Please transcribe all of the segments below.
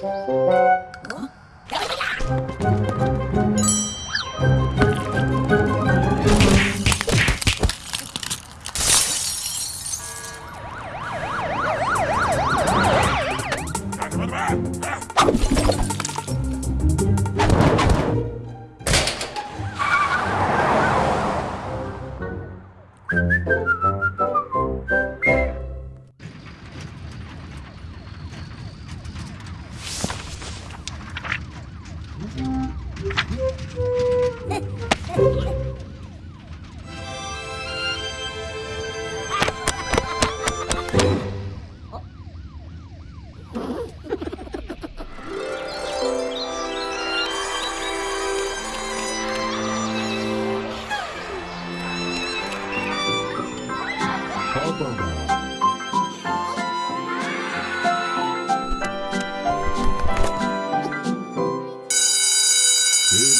Ah!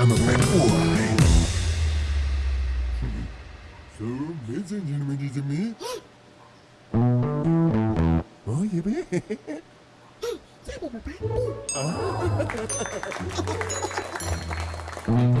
I'm a bad boy. So, ladies and gentlemen, me. Oh, yeah, baby. I'm ah.